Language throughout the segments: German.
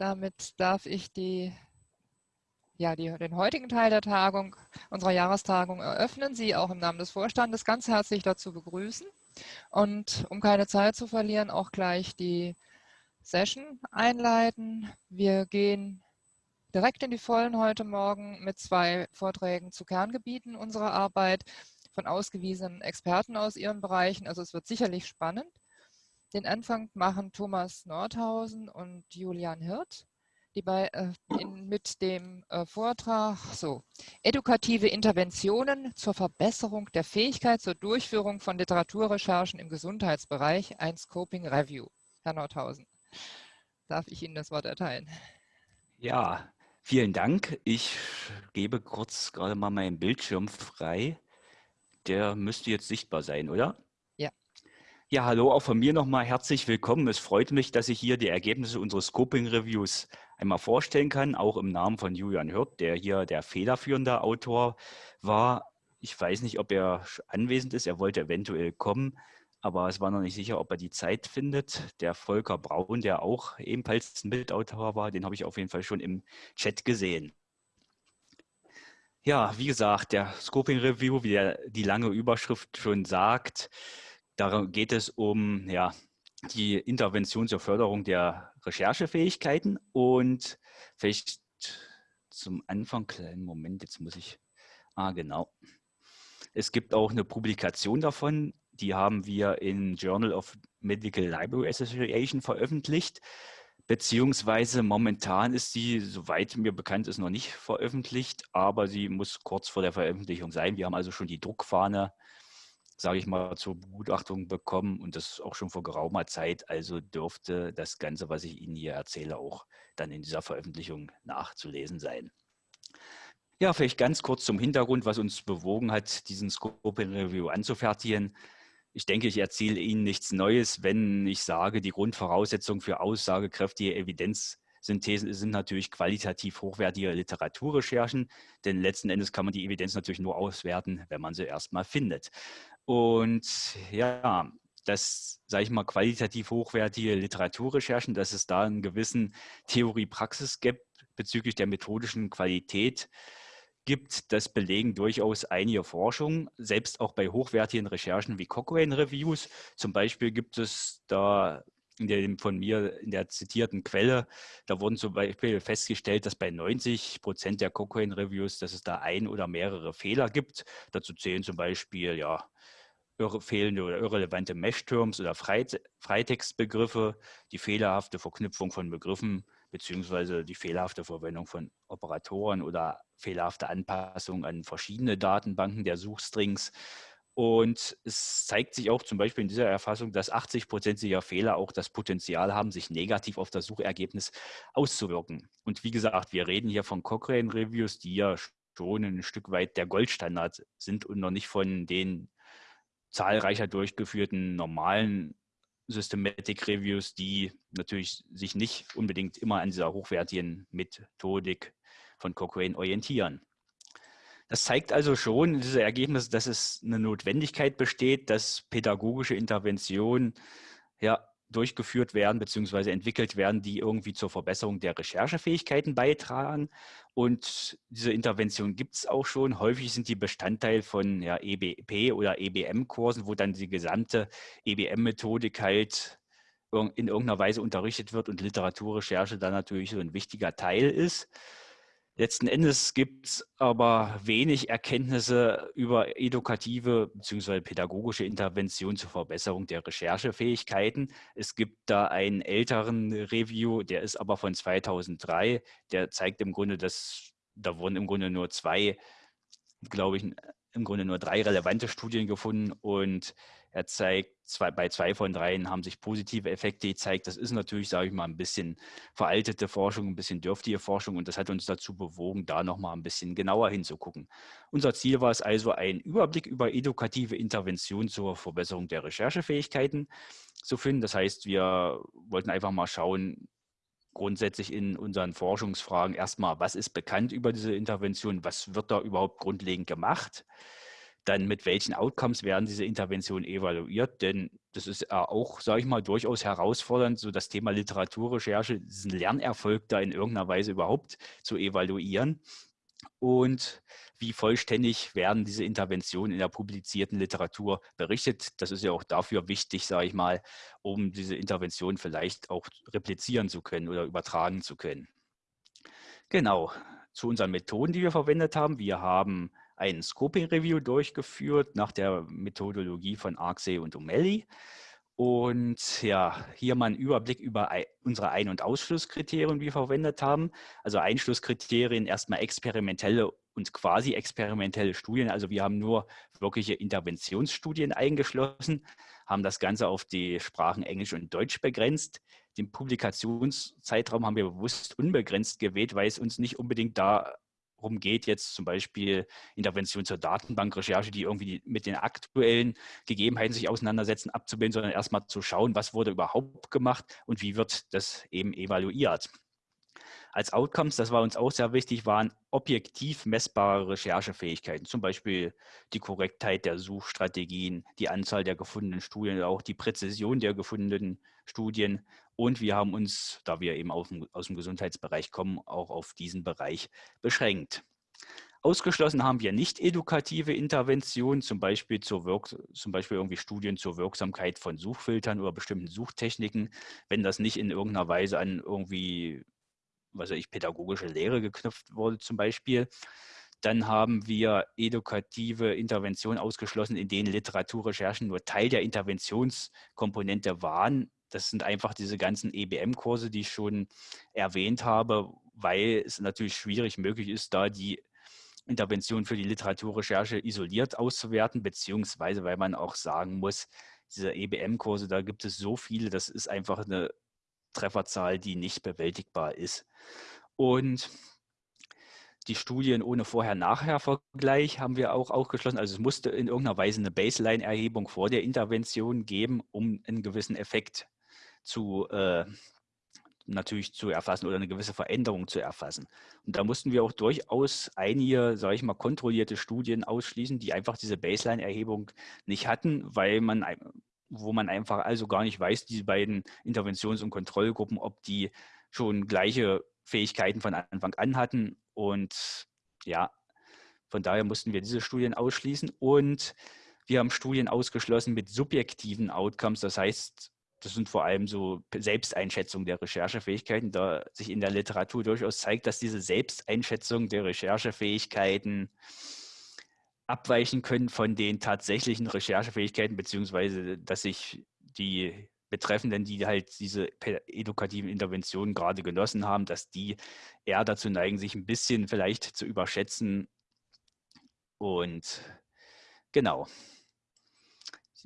Damit darf ich die, ja, die, den heutigen Teil der Tagung, unserer Jahrestagung eröffnen, Sie auch im Namen des Vorstandes ganz herzlich dazu begrüßen und um keine Zeit zu verlieren, auch gleich die Session einleiten. Wir gehen direkt in die Vollen heute Morgen mit zwei Vorträgen zu Kerngebieten unserer Arbeit von ausgewiesenen Experten aus ihren Bereichen. Also es wird sicherlich spannend. Den Anfang machen Thomas Nordhausen und Julian Hirt, die bei, äh, in, mit dem äh, Vortrag so Edukative Interventionen zur Verbesserung der Fähigkeit zur Durchführung von Literaturrecherchen im Gesundheitsbereich, ein Scoping Review. Herr Nordhausen, darf ich Ihnen das Wort erteilen? Ja, vielen Dank. Ich gebe kurz gerade mal meinen Bildschirm frei. Der müsste jetzt sichtbar sein, oder? Ja, hallo, auch von mir nochmal herzlich willkommen. Es freut mich, dass ich hier die Ergebnisse unseres Scoping-Reviews einmal vorstellen kann, auch im Namen von Julian Hirt, der hier der federführende Autor war. Ich weiß nicht, ob er anwesend ist, er wollte eventuell kommen, aber es war noch nicht sicher, ob er die Zeit findet. Der Volker Braun, der auch ebenfalls Mitautor war, den habe ich auf jeden Fall schon im Chat gesehen. Ja, wie gesagt, der Scoping Review, wie der, die lange Überschrift schon sagt, Darum geht es um ja, die Intervention zur Förderung der Recherchefähigkeiten und vielleicht zum Anfang, kleinen Moment, jetzt muss ich, ah genau. Es gibt auch eine Publikation davon, die haben wir in Journal of Medical Library Association veröffentlicht, beziehungsweise momentan ist sie, soweit mir bekannt ist, noch nicht veröffentlicht, aber sie muss kurz vor der Veröffentlichung sein. Wir haben also schon die Druckfahne sage ich mal, zur Begutachtung bekommen und das auch schon vor geraumer Zeit. Also dürfte das Ganze, was ich Ihnen hier erzähle, auch dann in dieser Veröffentlichung nachzulesen sein. Ja, vielleicht ganz kurz zum Hintergrund, was uns bewogen hat, diesen Scoping Review anzufertigen. Ich denke, ich erzähle Ihnen nichts Neues, wenn ich sage, die Grundvoraussetzung für aussagekräftige Evidenzsynthesen sind natürlich qualitativ hochwertige Literaturrecherchen, denn letzten Endes kann man die Evidenz natürlich nur auswerten, wenn man sie erstmal findet. Und ja, das, sage ich mal, qualitativ hochwertige Literaturrecherchen, dass es da einen gewissen Theorie-Praxis gibt bezüglich der methodischen Qualität gibt, das belegen durchaus einige Forschungen, selbst auch bei hochwertigen Recherchen wie Cochrane-Reviews. Zum Beispiel gibt es da in der von mir in der zitierten Quelle, da wurden zum Beispiel festgestellt, dass bei 90 Prozent der Cochrane-Reviews, dass es da ein oder mehrere Fehler gibt. Dazu zählen zum Beispiel ja fehlende oder irrelevante Mesh-Terms oder Freitextbegriffe, die fehlerhafte Verknüpfung von Begriffen beziehungsweise die fehlerhafte Verwendung von Operatoren oder fehlerhafte Anpassung an verschiedene Datenbanken der Suchstrings. Und es zeigt sich auch zum Beispiel in dieser Erfassung, dass 80 Prozent dieser Fehler auch das Potenzial haben, sich negativ auf das Suchergebnis auszuwirken. Und wie gesagt, wir reden hier von Cochrane-Reviews, die ja schon ein Stück weit der Goldstandard sind und noch nicht von den zahlreicher durchgeführten normalen Systematic Reviews, die natürlich sich nicht unbedingt immer an dieser hochwertigen Methodik von Cochrane orientieren. Das zeigt also schon, diese Ergebnisse, dass es eine Notwendigkeit besteht, dass pädagogische Interventionen ja, durchgeführt werden bzw. entwickelt werden, die irgendwie zur Verbesserung der Recherchefähigkeiten beitragen. Und diese Intervention gibt es auch schon. Häufig sind die Bestandteil von ja, EBP oder EBM-Kursen, wo dann die gesamte EBM-Methodik halt in irgendeiner Weise unterrichtet wird und Literaturrecherche dann natürlich so ein wichtiger Teil ist. Letzten Endes gibt es aber wenig Erkenntnisse über edukative bzw. pädagogische Intervention zur Verbesserung der Recherchefähigkeiten. Es gibt da einen älteren Review, der ist aber von 2003. Der zeigt im Grunde, dass da wurden im Grunde nur zwei, glaube ich, im Grunde nur drei relevante Studien gefunden und er zeigt, zwei, bei zwei von dreien haben sich positive Effekte gezeigt. Das ist natürlich, sage ich mal, ein bisschen veraltete Forschung, ein bisschen dürftige Forschung und das hat uns dazu bewogen, da nochmal ein bisschen genauer hinzugucken. Unser Ziel war es also, einen Überblick über edukative Interventionen zur Verbesserung der Recherchefähigkeiten zu finden. Das heißt, wir wollten einfach mal schauen, grundsätzlich in unseren Forschungsfragen erstmal, was ist bekannt über diese Intervention, was wird da überhaupt grundlegend gemacht Dann mit welchen Outcomes werden diese Interventionen evaluiert? Denn das ist auch, sage ich mal, durchaus herausfordernd, so das Thema Literaturrecherche, diesen Lernerfolg da in irgendeiner Weise überhaupt zu evaluieren. Und wie vollständig werden diese Interventionen in der publizierten Literatur berichtet? Das ist ja auch dafür wichtig, sage ich mal, um diese Intervention vielleicht auch replizieren zu können oder übertragen zu können. Genau, zu unseren Methoden, die wir verwendet haben. Wir haben ein Scoping Review durchgeführt nach der Methodologie von Arksey und O'Malley. Und ja, hier mal ein Überblick über unsere Ein- und Ausschlusskriterien, die wir verwendet haben. Also Einschlusskriterien erstmal experimentelle und quasi experimentelle Studien. Also wir haben nur wirkliche Interventionsstudien eingeschlossen, haben das Ganze auf die Sprachen Englisch und Deutsch begrenzt. Den Publikationszeitraum haben wir bewusst unbegrenzt gewählt, weil es uns nicht unbedingt da geht, jetzt zum Beispiel Intervention zur Datenbankrecherche, die irgendwie mit den aktuellen Gegebenheiten sich auseinandersetzen, abzubilden, sondern erstmal zu schauen, was wurde überhaupt gemacht und wie wird das eben evaluiert. Als Outcomes, das war uns auch sehr wichtig, waren objektiv messbare Recherchefähigkeiten, zum Beispiel die Korrektheit der Suchstrategien, die Anzahl der gefundenen Studien, auch die Präzision der gefundenen Studien. Und wir haben uns, da wir eben aus dem Gesundheitsbereich kommen, auch auf diesen Bereich beschränkt. Ausgeschlossen haben wir nicht edukative Interventionen, zum Beispiel, zur Wirk zum Beispiel irgendwie Studien zur Wirksamkeit von Suchfiltern oder bestimmten Suchtechniken, wenn das nicht in irgendeiner Weise an irgendwie was weiß ich, pädagogische Lehre geknüpft wurde zum Beispiel. Dann haben wir edukative Interventionen ausgeschlossen, in denen Literaturrecherchen nur Teil der Interventionskomponente waren. Das sind einfach diese ganzen EBM-Kurse, die ich schon erwähnt habe, weil es natürlich schwierig möglich ist, da die Intervention für die Literaturrecherche isoliert auszuwerten, beziehungsweise weil man auch sagen muss, diese EBM-Kurse, da gibt es so viele, das ist einfach eine Trefferzahl, die nicht bewältigbar ist. Und die Studien ohne Vorher-Nachher-Vergleich haben wir auch ausgeschlossen. Also es musste in irgendeiner Weise eine Baseline-Erhebung vor der Intervention geben, um einen gewissen Effekt zu äh, natürlich zu erfassen oder eine gewisse Veränderung zu erfassen. Und da mussten wir auch durchaus einige, sage ich mal, kontrollierte Studien ausschließen, die einfach diese Baseline-Erhebung nicht hatten, weil man wo man einfach also gar nicht weiß, diese beiden Interventions- und Kontrollgruppen, ob die schon gleiche Fähigkeiten von Anfang an hatten. Und ja, von daher mussten wir diese Studien ausschließen. Und wir haben Studien ausgeschlossen mit subjektiven Outcomes. Das heißt, das sind vor allem so Selbsteinschätzung der Recherchefähigkeiten, da sich in der Literatur durchaus zeigt, dass diese Selbsteinschätzung der Recherchefähigkeiten abweichen können von den tatsächlichen Recherchefähigkeiten, beziehungsweise dass sich die Betreffenden, die halt diese edukativen Interventionen gerade genossen haben, dass die eher dazu neigen, sich ein bisschen vielleicht zu überschätzen. Und genau.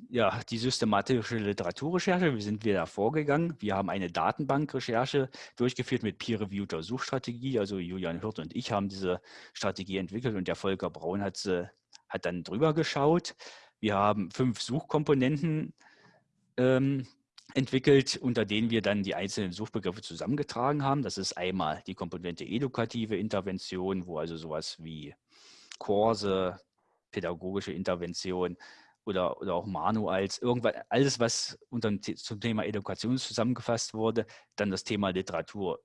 Ja, die systematische Literaturrecherche, wie sind wir da vorgegangen? Wir haben eine Datenbankrecherche durchgeführt mit peer-reviewter Suchstrategie. Also Julian Hirt und ich haben diese Strategie entwickelt und der Volker Braun hat sie hat dann drüber geschaut. Wir haben fünf Suchkomponenten ähm, entwickelt, unter denen wir dann die einzelnen Suchbegriffe zusammengetragen haben. Das ist einmal die Komponente edukative Intervention, wo also sowas wie Kurse, pädagogische Intervention oder, oder auch Manuals, irgendwas, alles, was unter zum Thema Education zusammengefasst wurde. Dann das Thema Literatur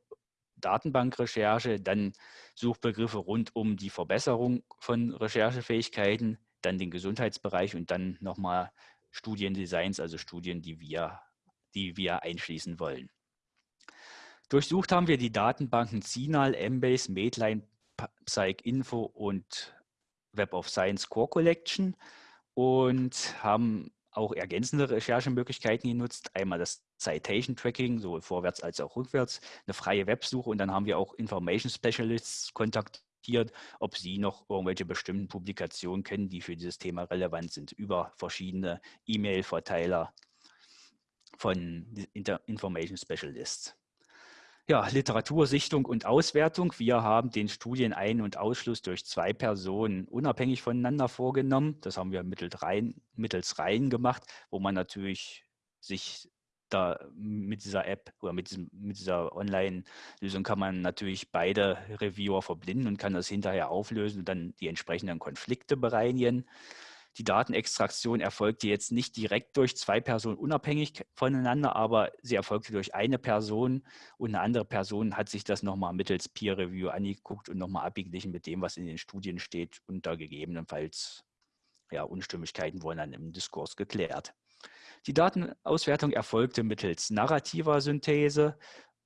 Datenbankrecherche, dann Suchbegriffe rund um die Verbesserung von Recherchefähigkeiten, dann den Gesundheitsbereich und dann nochmal Studiendesigns, also Studien, die wir, die wir einschließen wollen. Durchsucht haben wir die Datenbanken CINAL, Embase, Medline, PsycInfo und Web of Science Core Collection und haben auch ergänzende Recherchemöglichkeiten genutzt. Einmal das Citation Tracking, sowohl vorwärts als auch rückwärts, eine freie Websuche und dann haben wir auch Information Specialists kontaktiert, ob sie noch irgendwelche bestimmten Publikationen kennen, die für dieses Thema relevant sind, über verschiedene E-Mail-Verteiler von Information Specialists. Ja, Literatursichtung und Auswertung. Wir haben den Studienein- und Ausschluss durch zwei Personen unabhängig voneinander vorgenommen. Das haben wir mittels Reihen, mittels Reihen gemacht, wo man natürlich sich da mit dieser App oder mit, diesem, mit dieser Online-Lösung kann man natürlich beide Reviewer verblinden und kann das hinterher auflösen und dann die entsprechenden Konflikte bereinigen. Die Datenextraktion erfolgte jetzt nicht direkt durch zwei Personen unabhängig voneinander, aber sie erfolgte durch eine Person und eine andere Person hat sich das nochmal mittels Peer Review angeguckt und nochmal abgeglichen mit dem, was in den Studien steht und da gegebenenfalls ja, Unstimmigkeiten wurden dann im Diskurs geklärt. Die Datenauswertung erfolgte mittels narrativer Synthese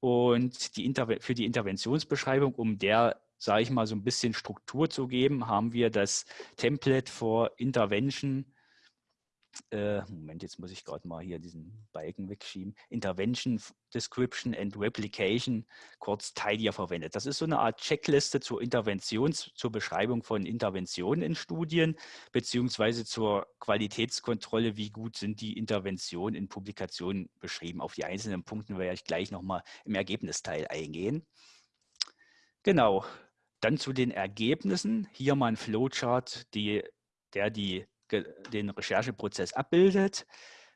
und die für die Interventionsbeschreibung, um der sage ich mal, so ein bisschen Struktur zu geben, haben wir das Template for Intervention äh, Moment, jetzt muss ich gerade mal hier diesen Balken wegschieben, Intervention, Description and Replication, kurz TIDIA verwendet. Das ist so eine Art Checkliste zur Intervention, zur Beschreibung von Interventionen in Studien, beziehungsweise zur Qualitätskontrolle, wie gut sind die Interventionen in Publikationen beschrieben. Auf die einzelnen Punkte werde ich gleich nochmal im Ergebnisteil eingehen. Genau, dann zu den Ergebnissen. Hier mal ein Flowchart, die, der die, den Rechercheprozess abbildet.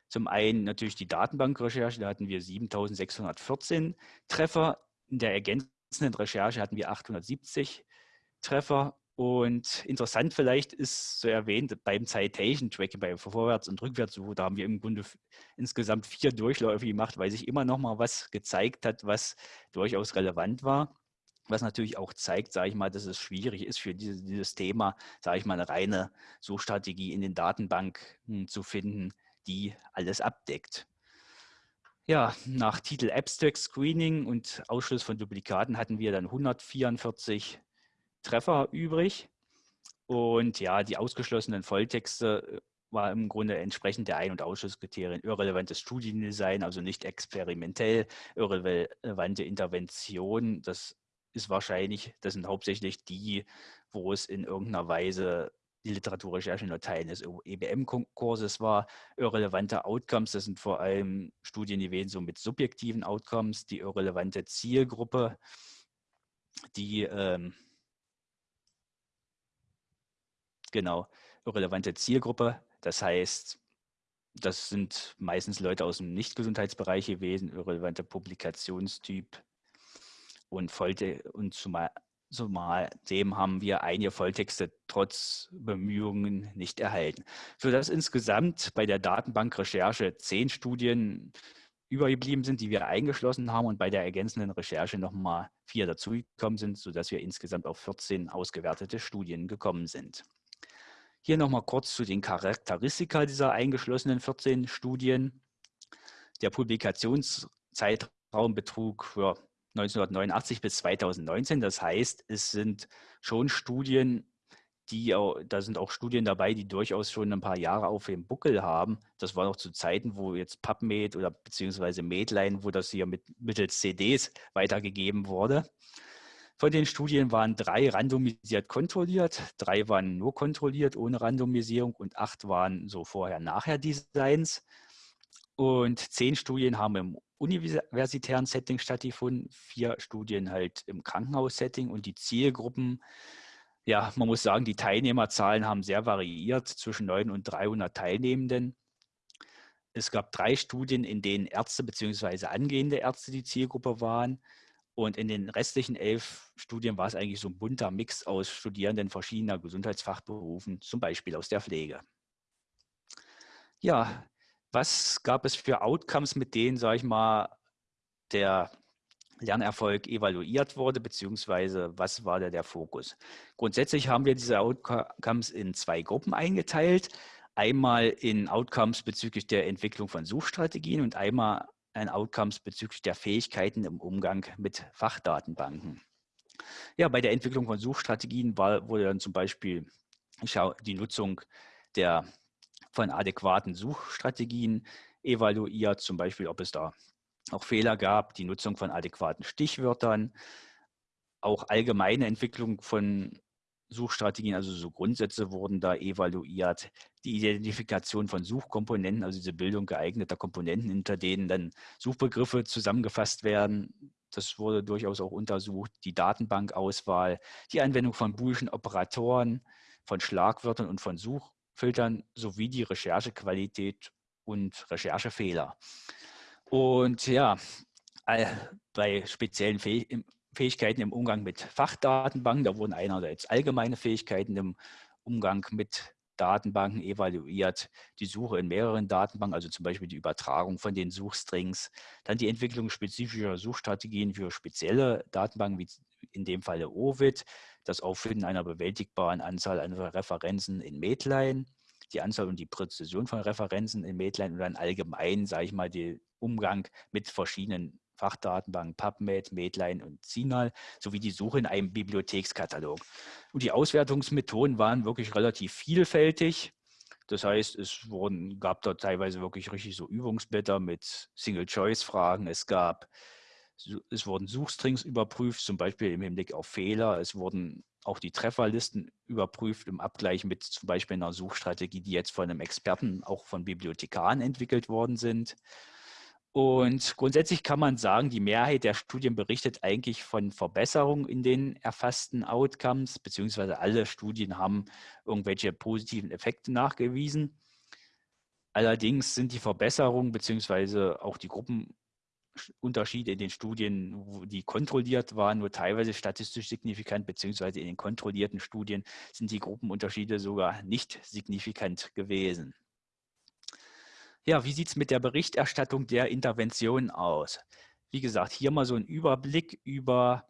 Zum einen natürlich die Datenbankrecherche, da hatten wir 7614 Treffer. In der ergänzenden Recherche hatten wir 870 Treffer. Und interessant vielleicht ist so erwähnt, beim Citation Tracking, bei Vorwärts- und Rückwärtssuche, da haben wir im Grunde insgesamt vier Durchläufe gemacht, weil sich immer noch mal was gezeigt hat, was durchaus relevant war was natürlich auch zeigt, sage ich mal, dass es schwierig ist für dieses, dieses Thema, sage ich mal, eine reine Suchstrategie in den Datenbanken zu finden, die alles abdeckt. Ja, nach Titel Abstract Screening und Ausschluss von Duplikaten hatten wir dann 144 Treffer übrig. Und ja, die ausgeschlossenen Volltexte äh, war im Grunde entsprechend der Ein- und Ausschlusskriterien irrelevantes Studiendesign, also nicht experimentell, irrelevante Intervention. Das ist wahrscheinlich, das sind hauptsächlich die, wo es in irgendeiner Weise die Literaturrecherche nur Teil des EBM-Kurses war. Irrelevante Outcomes, das sind vor allem Studien gewesen, so mit subjektiven Outcomes, die irrelevante Zielgruppe, die ähm, genau, irrelevante Zielgruppe, das heißt, das sind meistens Leute aus dem Nicht-Gesundheitsbereich gewesen, irrelevante Publikationstyp, und, Vollte und zumal, zumal dem haben wir einige Volltexte trotz Bemühungen nicht erhalten. Sodass insgesamt bei der Datenbankrecherche zehn Studien übergeblieben sind, die wir eingeschlossen haben und bei der ergänzenden Recherche nochmal vier dazugekommen sind, sodass wir insgesamt auf 14 ausgewertete Studien gekommen sind. Hier nochmal kurz zu den Charakteristika dieser eingeschlossenen 14 Studien. Der Publikationszeitraum betrug ja, 1989 bis 2019. Das heißt, es sind schon Studien, die da sind auch Studien dabei, die durchaus schon ein paar Jahre auf dem Buckel haben. Das war noch zu Zeiten, wo jetzt PubMed oder beziehungsweise Medline, wo das hier mit, mittels CDs weitergegeben wurde. Von den Studien waren drei randomisiert kontrolliert, drei waren nur kontrolliert ohne Randomisierung und acht waren so vorher-nachher-Designs. Und zehn Studien haben im universitären Setting stattgefunden, vier Studien halt im Krankenhaussetting und die Zielgruppen, ja, man muss sagen, die Teilnehmerzahlen haben sehr variiert zwischen 9 und 300 Teilnehmenden. Es gab drei Studien, in denen Ärzte bzw. angehende Ärzte die Zielgruppe waren. Und in den restlichen elf Studien war es eigentlich so ein bunter Mix aus Studierenden verschiedener Gesundheitsfachberufen, zum Beispiel aus der Pflege. Ja, was gab es für Outcomes, mit denen, sage ich mal, der Lernerfolg evaluiert wurde, beziehungsweise was war da der Fokus? Grundsätzlich haben wir diese Outcomes in zwei Gruppen eingeteilt. Einmal in Outcomes bezüglich der Entwicklung von Suchstrategien und einmal ein Outcomes bezüglich der Fähigkeiten im Umgang mit Fachdatenbanken. Ja, bei der Entwicklung von Suchstrategien war, wurde dann zum Beispiel die Nutzung der von adäquaten Suchstrategien evaluiert, zum Beispiel, ob es da auch Fehler gab, die Nutzung von adäquaten Stichwörtern, auch allgemeine Entwicklung von Suchstrategien, also so Grundsätze wurden da evaluiert, die Identifikation von Suchkomponenten, also diese Bildung geeigneter Komponenten, hinter denen dann Suchbegriffe zusammengefasst werden, das wurde durchaus auch untersucht, die Datenbankauswahl, die Anwendung von Boolschen Operatoren, von Schlagwörtern und von Such filtern sowie die Recherchequalität und Recherchefehler. Und ja, bei speziellen Fähigkeiten im Umgang mit Fachdatenbanken, da wurden einerseits allgemeine Fähigkeiten im Umgang mit Datenbanken evaluiert, die Suche in mehreren Datenbanken, also zum Beispiel die Übertragung von den Suchstrings, dann die Entwicklung spezifischer Suchstrategien für spezielle Datenbanken, wie in dem Falle OVID, das Auffinden einer bewältigbaren Anzahl an Referenzen in Medline, die Anzahl und die Präzision von Referenzen in Medline und dann allgemein, sage ich mal, den Umgang mit verschiedenen Fachdatenbanken PubMed, Medline und Sinal sowie die Suche in einem Bibliothekskatalog. Und die Auswertungsmethoden waren wirklich relativ vielfältig. Das heißt, es wurden, gab dort teilweise wirklich richtig so Übungsblätter mit Single-Choice-Fragen. Es gab, es wurden Suchstrings überprüft, zum Beispiel im Hinblick auf Fehler. Es wurden auch die Trefferlisten überprüft im Abgleich mit zum Beispiel einer Suchstrategie, die jetzt von einem Experten, auch von Bibliothekaren entwickelt worden sind. Und grundsätzlich kann man sagen, die Mehrheit der Studien berichtet eigentlich von Verbesserungen in den erfassten Outcomes, beziehungsweise alle Studien haben irgendwelche positiven Effekte nachgewiesen. Allerdings sind die Verbesserungen beziehungsweise auch die Gruppenunterschiede in den Studien, die kontrolliert waren, nur teilweise statistisch signifikant, beziehungsweise in den kontrollierten Studien sind die Gruppenunterschiede sogar nicht signifikant gewesen. Ja, wie sieht es mit der Berichterstattung der Intervention aus? Wie gesagt, hier mal so ein Überblick über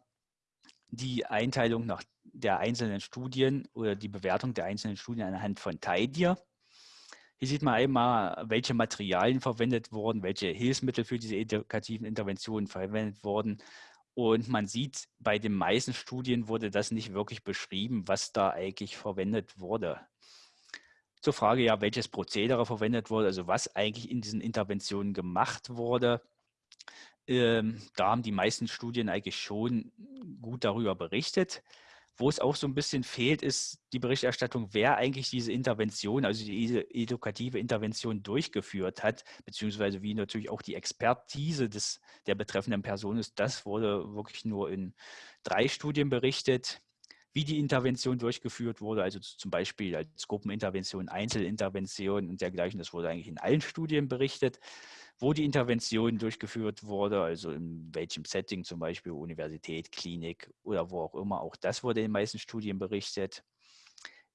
die Einteilung nach der einzelnen Studien oder die Bewertung der einzelnen Studien anhand von TIDIR. Hier sieht man einmal, welche Materialien verwendet wurden, welche Hilfsmittel für diese edukativen Interventionen verwendet wurden. Und man sieht, bei den meisten Studien wurde das nicht wirklich beschrieben, was da eigentlich verwendet wurde zur Frage, ja, welches Prozedere verwendet wurde, also was eigentlich in diesen Interventionen gemacht wurde. Ähm, da haben die meisten Studien eigentlich schon gut darüber berichtet. Wo es auch so ein bisschen fehlt, ist die Berichterstattung, wer eigentlich diese Intervention, also diese edukative Intervention durchgeführt hat, beziehungsweise wie natürlich auch die Expertise des, der betreffenden Person ist. Das wurde wirklich nur in drei Studien berichtet wie die Intervention durchgeführt wurde, also zum Beispiel als Gruppenintervention, Einzelintervention und dergleichen. Das wurde eigentlich in allen Studien berichtet, wo die Intervention durchgeführt wurde, also in welchem Setting, zum Beispiel Universität, Klinik oder wo auch immer. Auch das wurde in den meisten Studien berichtet.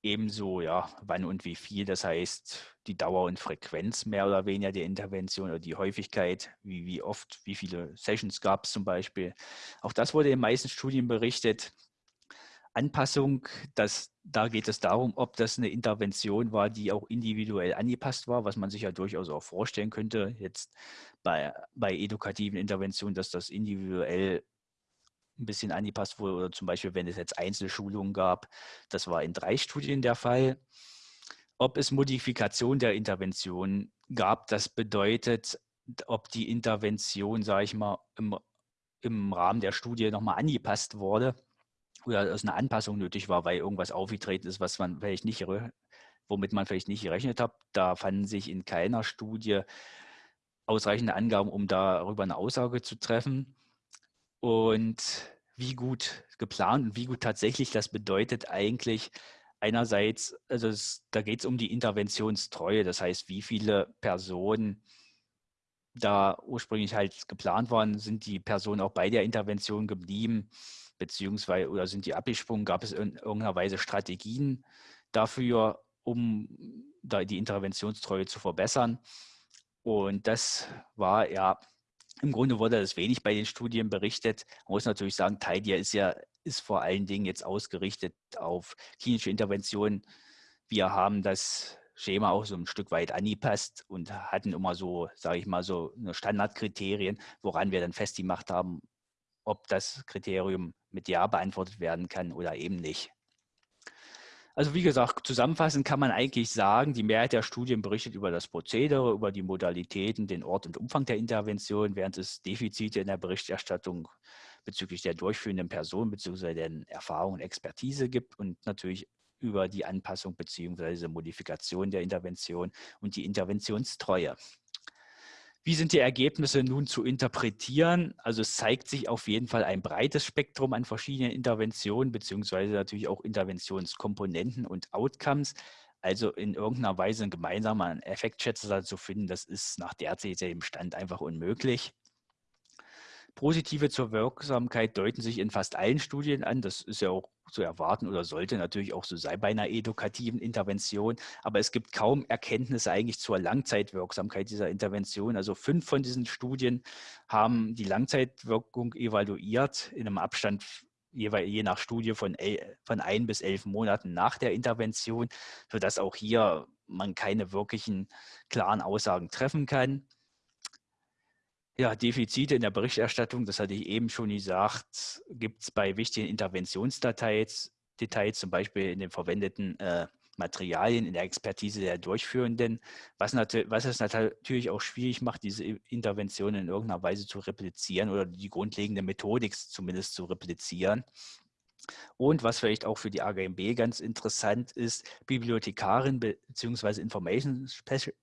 Ebenso, ja, wann und wie viel, das heißt die Dauer und Frequenz mehr oder weniger der Intervention oder die Häufigkeit, wie, wie oft, wie viele Sessions gab es zum Beispiel. Auch das wurde in den meisten Studien berichtet. Anpassung, das, da geht es darum, ob das eine Intervention war, die auch individuell angepasst war, was man sich ja durchaus auch vorstellen könnte, jetzt bei, bei edukativen Interventionen, dass das individuell ein bisschen angepasst wurde oder zum Beispiel, wenn es jetzt Einzelschulungen gab, das war in drei Studien der Fall. Ob es Modifikation der Intervention gab, das bedeutet, ob die Intervention, sage ich mal, im, im Rahmen der Studie nochmal angepasst wurde oder dass eine Anpassung nötig war, weil irgendwas aufgetreten ist, was man vielleicht nicht, womit man vielleicht nicht gerechnet hat. Da fanden sich in keiner Studie ausreichende Angaben, um darüber eine Aussage zu treffen. Und wie gut geplant und wie gut tatsächlich das bedeutet eigentlich einerseits, also es, da geht es um die Interventionstreue, das heißt, wie viele Personen da ursprünglich halt geplant waren, sind die Personen auch bei der Intervention geblieben beziehungsweise oder sind die abgesprungen? Gab es in irgendeiner Weise Strategien dafür, um da die Interventionstreue zu verbessern? Und das war ja, im Grunde wurde das wenig bei den Studien berichtet. Man muss natürlich sagen, TIDIA ist ja ist vor allen Dingen jetzt ausgerichtet auf klinische Interventionen. Wir haben das Schema auch so ein Stück weit angepasst und hatten immer so, sage ich mal, so Standardkriterien, woran wir dann festgemacht haben, ob das Kriterium mit Ja beantwortet werden kann oder eben nicht. Also wie gesagt, zusammenfassend kann man eigentlich sagen, die Mehrheit der Studien berichtet über das Prozedere, über die Modalitäten, den Ort und Umfang der Intervention, während es Defizite in der Berichterstattung bezüglich der durchführenden Person bzw. deren Erfahrung und Expertise gibt und natürlich über die Anpassung bzw. Modifikation der Intervention und die Interventionstreue. Wie sind die Ergebnisse nun zu interpretieren? Also es zeigt sich auf jeden Fall ein breites Spektrum an verschiedenen Interventionen, beziehungsweise natürlich auch Interventionskomponenten und Outcomes. Also in irgendeiner Weise ein gemeinsamer Effektschätzer zu finden, das ist nach derzeitigem Stand einfach unmöglich. Positive zur Wirksamkeit deuten sich in fast allen Studien an. Das ist ja auch zu erwarten oder sollte natürlich auch so sein bei einer edukativen Intervention. Aber es gibt kaum Erkenntnisse eigentlich zur Langzeitwirksamkeit dieser Intervention. Also fünf von diesen Studien haben die Langzeitwirkung evaluiert in einem Abstand je nach Studie von, von ein bis elf Monaten nach der Intervention, sodass auch hier man keine wirklichen klaren Aussagen treffen kann. Ja, Defizite in der Berichterstattung, das hatte ich eben schon gesagt, gibt es bei wichtigen Interventionsdetails, Details, zum Beispiel in den verwendeten äh, Materialien, in der Expertise der Durchführenden, was, was es natürlich auch schwierig macht, diese Interventionen in irgendeiner Weise zu replizieren oder die grundlegende Methodik zumindest zu replizieren. Und was vielleicht auch für die AGMB ganz interessant ist, Bibliothekarin bzw. Information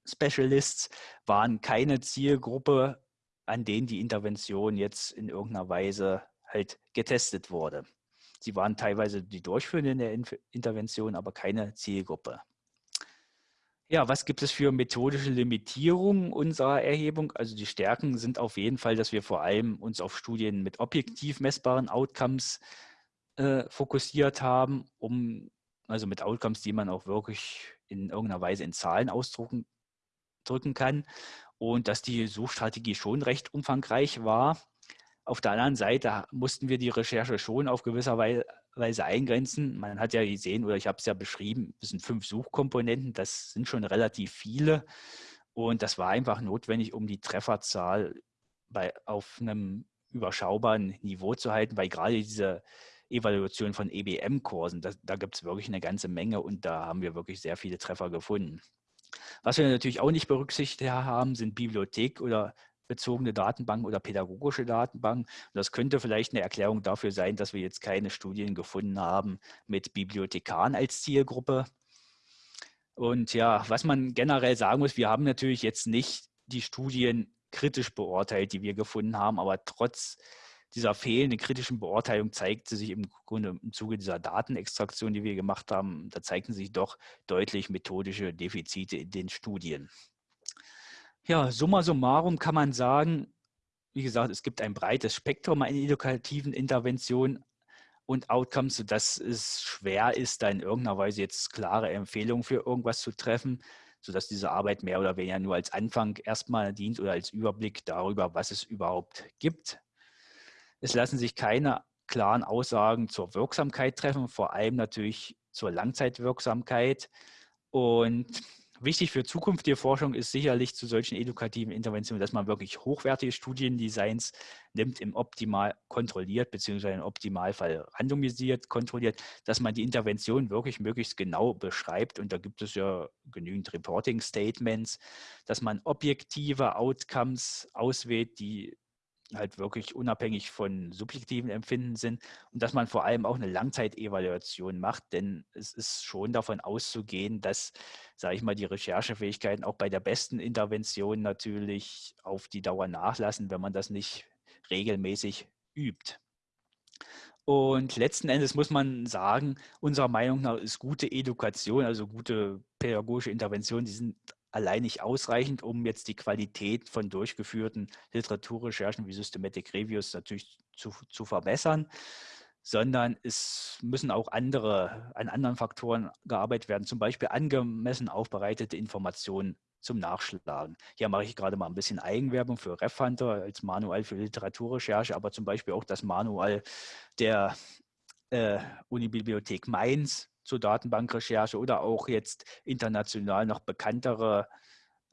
Specialists waren keine Zielgruppe an denen die Intervention jetzt in irgendeiner Weise halt getestet wurde. Sie waren teilweise die Durchführenden der Intervention, aber keine Zielgruppe. Ja, was gibt es für methodische Limitierungen unserer Erhebung? Also die Stärken sind auf jeden Fall, dass wir vor allem uns auf Studien mit objektiv messbaren Outcomes äh, fokussiert haben, um also mit Outcomes, die man auch wirklich in irgendeiner Weise in Zahlen ausdrücken drücken kann und dass die Suchstrategie schon recht umfangreich war. Auf der anderen Seite mussten wir die Recherche schon auf gewisser Weise eingrenzen. Man hat ja gesehen, oder ich habe es ja beschrieben, es sind fünf Suchkomponenten, das sind schon relativ viele. Und das war einfach notwendig, um die Trefferzahl bei, auf einem überschaubaren Niveau zu halten, weil gerade diese Evaluation von EBM-Kursen, da, da gibt es wirklich eine ganze Menge und da haben wir wirklich sehr viele Treffer gefunden. Was wir natürlich auch nicht berücksichtigt haben, sind Bibliothek oder bezogene Datenbanken oder pädagogische Datenbanken. Das könnte vielleicht eine Erklärung dafür sein, dass wir jetzt keine Studien gefunden haben mit Bibliothekaren als Zielgruppe. Und ja, was man generell sagen muss, wir haben natürlich jetzt nicht die Studien kritisch beurteilt, die wir gefunden haben, aber trotz dieser fehlenden kritischen Beurteilung zeigte sich im Grunde im Zuge dieser Datenextraktion, die wir gemacht haben, da zeigten sich doch deutlich methodische Defizite in den Studien. Ja, summa summarum kann man sagen, wie gesagt, es gibt ein breites Spektrum an edukativen Interventionen und Outcomes, sodass es schwer ist, da in irgendeiner Weise jetzt klare Empfehlungen für irgendwas zu treffen, sodass diese Arbeit mehr oder weniger nur als Anfang erstmal dient oder als Überblick darüber, was es überhaupt gibt. Es lassen sich keine klaren Aussagen zur Wirksamkeit treffen, vor allem natürlich zur Langzeitwirksamkeit. Und wichtig für zukünftige Forschung ist sicherlich zu solchen edukativen Interventionen, dass man wirklich hochwertige Studiendesigns nimmt, im Optimal kontrolliert, beziehungsweise im Optimalfall randomisiert, kontrolliert, dass man die Intervention wirklich möglichst genau beschreibt. Und da gibt es ja genügend Reporting-Statements, dass man objektive Outcomes auswählt, die halt wirklich unabhängig von subjektiven Empfinden sind und dass man vor allem auch eine Langzeitevaluation macht, denn es ist schon davon auszugehen, dass, sage ich mal, die Recherchefähigkeiten auch bei der besten Intervention natürlich auf die Dauer nachlassen, wenn man das nicht regelmäßig übt. Und letzten Endes muss man sagen, unserer Meinung nach ist gute Education, also gute pädagogische Intervention, die sind allein nicht ausreichend, um jetzt die Qualität von durchgeführten Literaturrecherchen wie Systematic Reviews natürlich zu, zu verbessern, sondern es müssen auch andere, an anderen Faktoren gearbeitet werden, zum Beispiel angemessen aufbereitete Informationen zum Nachschlagen. Hier mache ich gerade mal ein bisschen Eigenwerbung für RefHunter als Manual für Literaturrecherche, aber zum Beispiel auch das Manual der äh, Unibibliothek Mainz zur Datenbankrecherche oder auch jetzt international noch bekanntere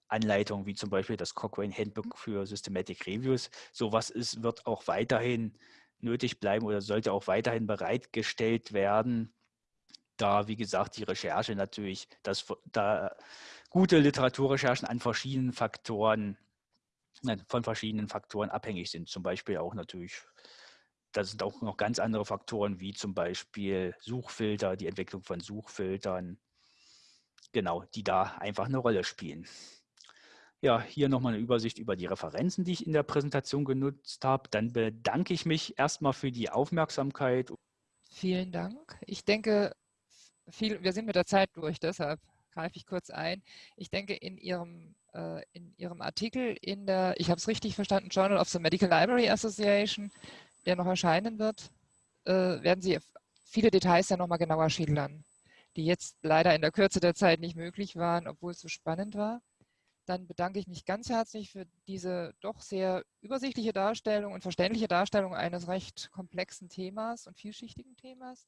Anleitungen, wie zum Beispiel das Cochrane Handbook für Systematic Reviews. Sowas ist, wird auch weiterhin nötig bleiben oder sollte auch weiterhin bereitgestellt werden, da, wie gesagt, die Recherche natürlich, dass da gute Literaturrecherchen an verschiedenen Faktoren, von verschiedenen Faktoren abhängig sind. Zum Beispiel auch natürlich da sind auch noch ganz andere Faktoren, wie zum Beispiel Suchfilter, die Entwicklung von Suchfiltern, genau, die da einfach eine Rolle spielen. Ja, hier nochmal eine Übersicht über die Referenzen, die ich in der Präsentation genutzt habe. Dann bedanke ich mich erstmal für die Aufmerksamkeit. Vielen Dank. Ich denke, viel, wir sind mit der Zeit durch, deshalb greife ich kurz ein. Ich denke, in Ihrem, äh, in Ihrem Artikel in der, ich habe es richtig verstanden, Journal of the Medical Library Association, der noch erscheinen wird, äh, werden Sie viele Details dann nochmal genauer schildern, die jetzt leider in der Kürze der Zeit nicht möglich waren, obwohl es so spannend war. Dann bedanke ich mich ganz herzlich für diese doch sehr übersichtliche Darstellung und verständliche Darstellung eines recht komplexen Themas und vielschichtigen Themas.